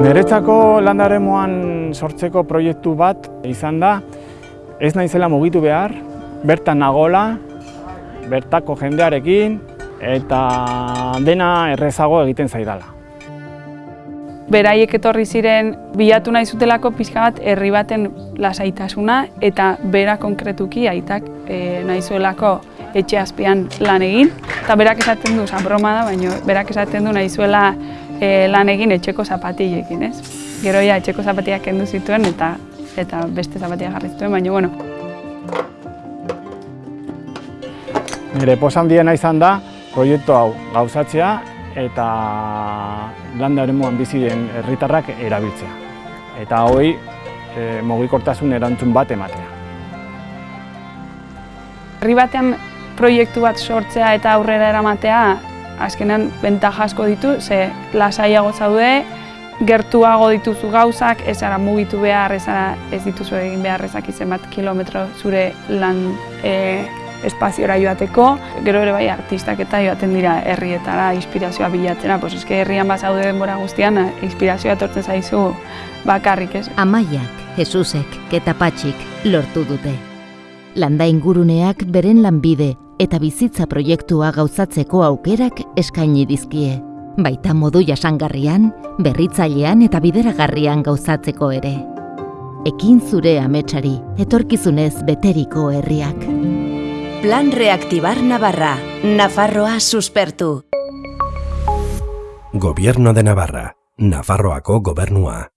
Niretzako landaremoan sortzeko proiektu bat izan da, ez naizela mugitu behar, bertan nagola, bertako jendearekin, eta dena errezago egiten zaidala. Beraiek etorri ziren bilatu nahi zutelako pixka bat herri baten lasaitasuna eta bera konkretuki aitak e, nahi zuelako etxe azpian lan egin. Eta berak esaten du, zan broma da, baina berak esaten du nahi zuela e, lan egin etxeko zapatilekin, ez? Gero ja etxeko zapatiak kendu zituen eta eta beste zapatia jarri zituen, baina bueno. Nire posan diena izan da, proiektu hau gauzatzea eta landa eremuan bizi den herritarrak erabiltzea. Eta hoi e, mugikortasun erantzun bat ematea. Herri batean proiektu bat sortzea eta aurrera eramatea azkenan bentaja asko ditu, ze lasaiago zaude, gertuago dituzu gauzak, ez ara mugitu behar, ez ara ez dituzu egin behar ezak bat kilometro zure lan e, espaziora joateko. Gero ere bai artistak eta joaten dira herrietara inspirazioa bilatzera, pues eske herrian bazaude denbora guztian inspirazioa etortzen zaizu bakarrik, ez? Amaiak, Jesusek eta Patxik lortu dute. Landa inguruneak beren lanbide eta bizitza proiektua gauzatzeko aukerak eskaini dizkie. Baita modu jasangarrian, berritzailean eta bideragarrian gauzatzeko ere. Ekin zure ametsari, etorkizunez beteriko herriak. Plan Reactivar Navarra. Nafarroa suspertu. Gobierno de Navarra. Nafarroako gobernua.